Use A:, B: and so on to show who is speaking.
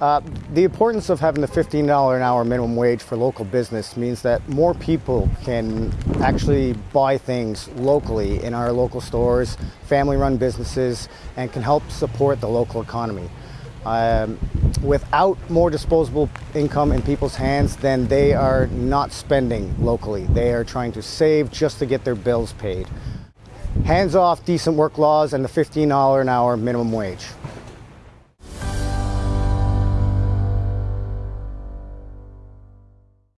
A: Uh, the importance of having the $15 an hour minimum wage for local business means that more people can actually buy things locally in our local stores, family run businesses, and can help support the local economy. Um, without more disposable income in people's hands, then they are not spending locally. They are trying to save just to get their bills paid. Hands off decent work laws and the $15 an hour minimum wage.